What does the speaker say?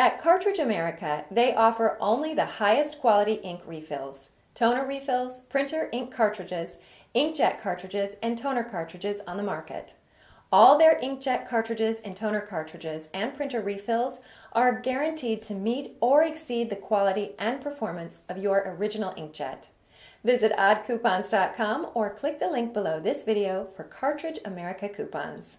At Cartridge America, they offer only the highest quality ink refills, toner refills, printer ink cartridges, inkjet cartridges, and toner cartridges on the market. All their inkjet cartridges and toner cartridges and printer refills are guaranteed to meet or exceed the quality and performance of your original inkjet. Visit oddcoupons.com or click the link below this video for Cartridge America coupons.